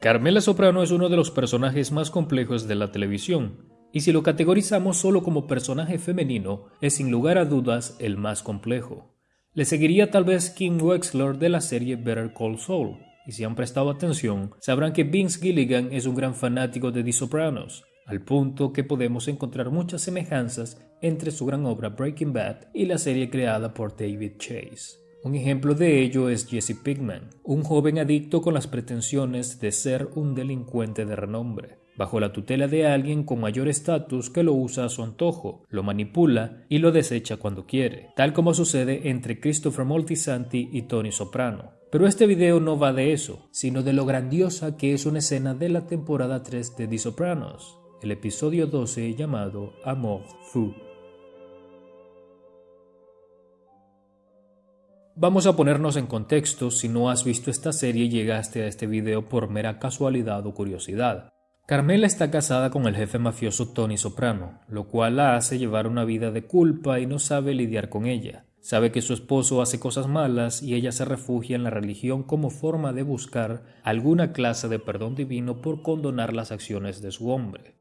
Carmela Soprano es uno de los personajes más complejos de la televisión, y si lo categorizamos solo como personaje femenino, es sin lugar a dudas el más complejo. Le seguiría tal vez Kim Wexler de la serie Better Call Saul, y si han prestado atención, sabrán que Vince Gilligan es un gran fanático de The Sopranos, al punto que podemos encontrar muchas semejanzas entre su gran obra Breaking Bad y la serie creada por David Chase. Un ejemplo de ello es Jesse Pinkman, un joven adicto con las pretensiones de ser un delincuente de renombre, bajo la tutela de alguien con mayor estatus que lo usa a su antojo, lo manipula y lo desecha cuando quiere, tal como sucede entre Christopher Moltisanti y Tony Soprano. Pero este video no va de eso, sino de lo grandiosa que es una escena de la temporada 3 de The Sopranos, el episodio 12 llamado Amor Fou. Vamos a ponernos en contexto si no has visto esta serie y llegaste a este video por mera casualidad o curiosidad. Carmela está casada con el jefe mafioso Tony Soprano, lo cual la hace llevar una vida de culpa y no sabe lidiar con ella. Sabe que su esposo hace cosas malas y ella se refugia en la religión como forma de buscar alguna clase de perdón divino por condonar las acciones de su hombre.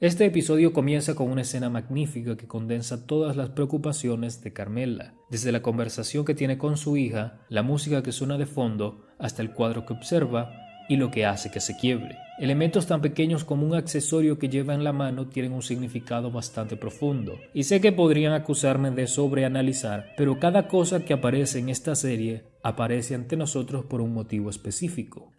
Este episodio comienza con una escena magnífica que condensa todas las preocupaciones de Carmela, desde la conversación que tiene con su hija, la música que suena de fondo, hasta el cuadro que observa y lo que hace que se quiebre. Elementos tan pequeños como un accesorio que lleva en la mano tienen un significado bastante profundo. Y sé que podrían acusarme de sobreanalizar, pero cada cosa que aparece en esta serie aparece ante nosotros por un motivo específico.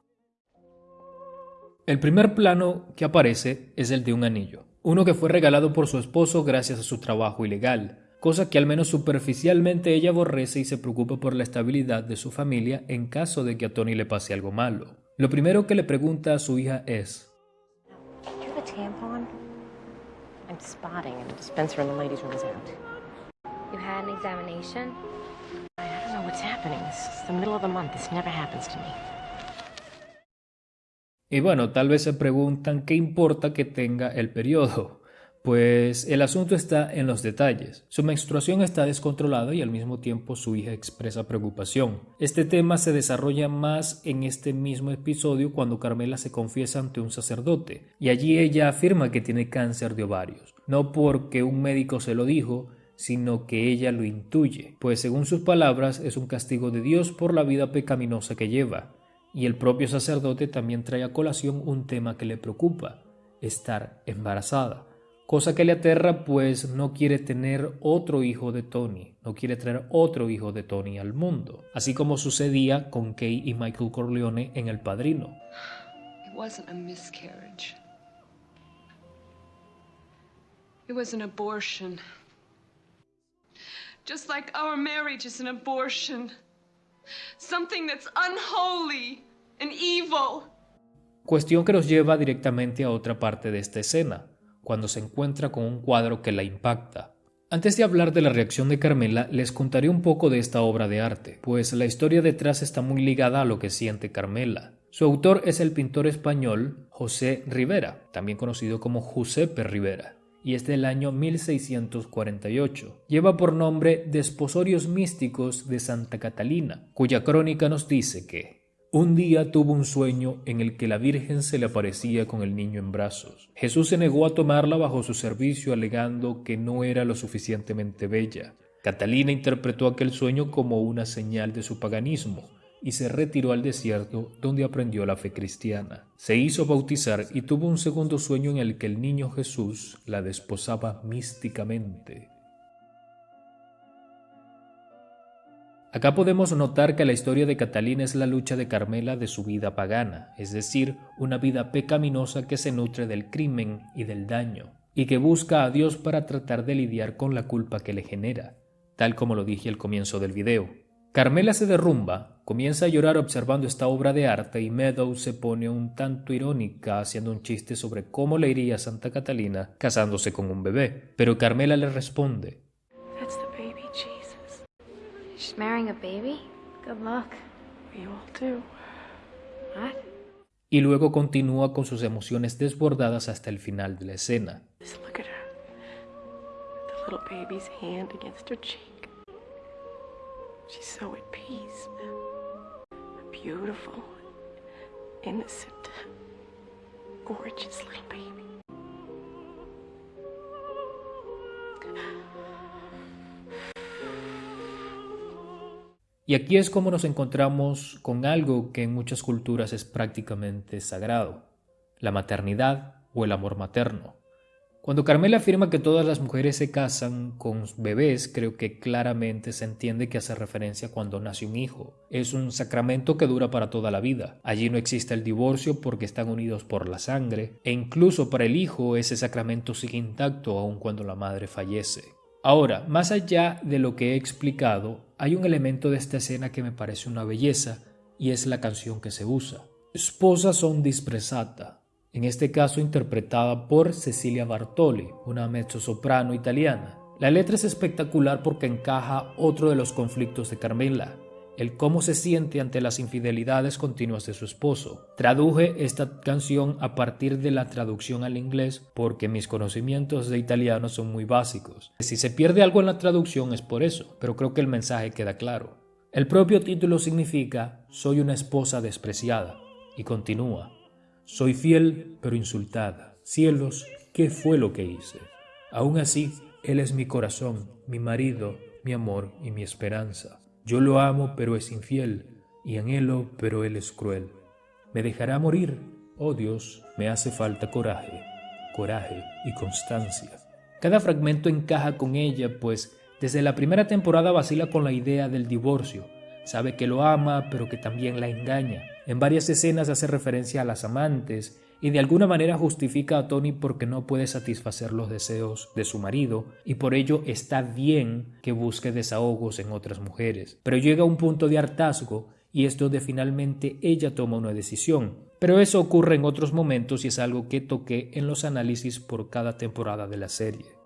El primer plano que aparece es el de un anillo, uno que fue regalado por su esposo gracias a su trabajo ilegal, cosa que al menos superficialmente ella aborrece y se preocupa por la estabilidad de su familia en caso de que a Tony le pase algo malo. Lo primero que le pregunta a su hija es Y bueno, tal vez se preguntan qué importa que tenga el periodo. Pues el asunto está en los detalles. Su menstruación está descontrolada y al mismo tiempo su hija expresa preocupación. Este tema se desarrolla más en este mismo episodio cuando Carmela se confiesa ante un sacerdote y allí ella afirma que tiene cáncer de ovarios. No porque un médico se lo dijo, sino que ella lo intuye, pues según sus palabras es un castigo de Dios por la vida pecaminosa que lleva. Y el propio sacerdote también trae a colación un tema que le preocupa, estar embarazada, cosa que le aterra pues no quiere tener otro hijo de Tony, no quiere traer otro hijo de Tony al mundo, así como sucedía con Kay y Michael Corleone en El Padrino. It wasn't a miscarriage. It was an abortion. Just like our marriage is an abortion. Something that's unholy and evil. Cuestión que nos lleva directamente a otra parte de esta escena, cuando se encuentra con un cuadro que la impacta. Antes de hablar de la reacción de Carmela, les contaré un poco de esta obra de arte, pues la historia detrás está muy ligada a lo que siente Carmela. Su autor es el pintor español José Rivera, también conocido como Giuseppe Rivera y es del año 1648. Lleva por nombre Desposorios Místicos de Santa Catalina, cuya crónica nos dice que un día tuvo un sueño en el que la Virgen se le aparecía con el niño en brazos. Jesús se negó a tomarla bajo su servicio alegando que no era lo suficientemente bella. Catalina interpretó aquel sueño como una señal de su paganismo y se retiró al desierto donde aprendió la fe cristiana. Se hizo bautizar y tuvo un segundo sueño en el que el niño Jesús la desposaba místicamente. Acá podemos notar que la historia de Catalina es la lucha de Carmela de su vida pagana, es decir, una vida pecaminosa que se nutre del crimen y del daño, y que busca a Dios para tratar de lidiar con la culpa que le genera, tal como lo dije al comienzo del video. Carmela se derrumba, comienza a llorar observando esta obra de arte y Meadows se pone un tanto irónica haciendo un chiste sobre cómo le iría a Santa Catalina casándose con un bebé. Pero Carmela le responde. Y luego continúa con sus emociones desbordadas hasta el final de la escena. her little baby's hand against her cheek. She's so at peace. Beautiful, innocent, gorgeous little baby. Y aquí es como nos encontramos con algo que en muchas culturas es prácticamente sagrado, la maternidad o el amor materno. Cuando Carmela afirma que todas las mujeres se casan con bebés, creo que claramente se entiende que hace referencia cuando nace un hijo. Es un sacramento que dura para toda la vida. Allí no existe el divorcio porque están unidos por la sangre, e incluso para el hijo ese sacramento sigue intacto aun cuando la madre fallece. Ahora, más allá de lo que he explicado, hay un elemento de esta escena que me parece una belleza y es la canción que se usa. Sposa son dispresata, en este caso interpretada por Cecilia Bartoli, una mezzosoprano italiana. La letra es espectacular porque encaja otro de los conflictos de Carmela, el cómo se siente ante las infidelidades continuas de su esposo. Traduje esta canción a partir de la traducción al inglés porque mis conocimientos de italiano son muy básicos. Si se pierde algo en la traducción es por eso, pero creo que el mensaje queda claro. El propio título significa Soy una esposa despreciada y continúa. Soy fiel pero insultada. Cielos, ¿qué fue lo que hice? Aún así, Él es mi corazón, mi marido, mi amor y mi esperanza. Yo lo amo, pero es infiel, y anhelo, pero él es cruel. Me dejará morir. Oh Dios, me hace falta coraje, coraje y constancia. Cada fragmento encaja con ella, pues desde la primera temporada vacila con la idea del divorcio. Sabe que lo ama, pero que también la engaña. En varias escenas hace referencia a las amantes y de alguna manera justifica a Tony porque no puede satisfacer los deseos de su marido y por ello está bien que busque desahogos en otras mujeres. Pero llega a un punto de hartazgo y es donde finalmente ella toma una decisión. Pero eso ocurre en otros momentos y es algo que toqué en los análisis por cada temporada de la serie.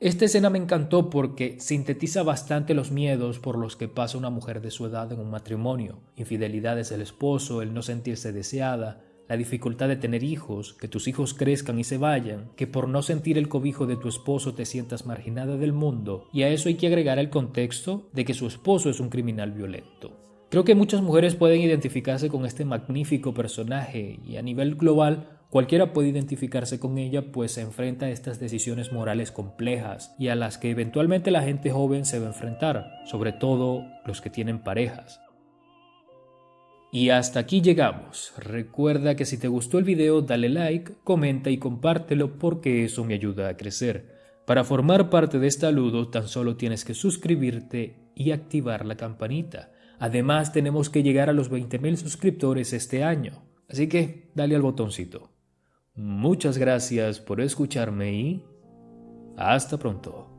Esta escena me encantó porque sintetiza bastante los miedos por los que pasa una mujer de su edad en un matrimonio, infidelidades del esposo, el no sentirse deseada, la dificultad de tener hijos, que tus hijos crezcan y se vayan, que por no sentir el cobijo de tu esposo te sientas marginada del mundo, y a eso hay que agregar el contexto de que su esposo es un criminal violento. Creo que muchas mujeres pueden identificarse con este magnífico personaje y a nivel global Cualquiera puede identificarse con ella pues se enfrenta a estas decisiones morales complejas y a las que eventualmente la gente joven se va a enfrentar, sobre todo los que tienen parejas. Y hasta aquí llegamos. Recuerda que si te gustó el video dale like, comenta y compártelo porque eso me ayuda a crecer. Para formar parte de este saludo tan solo tienes que suscribirte y activar la campanita. Además tenemos que llegar a los 20.000 suscriptores este año. Así que dale al botoncito. Muchas gracias por escucharme y hasta pronto.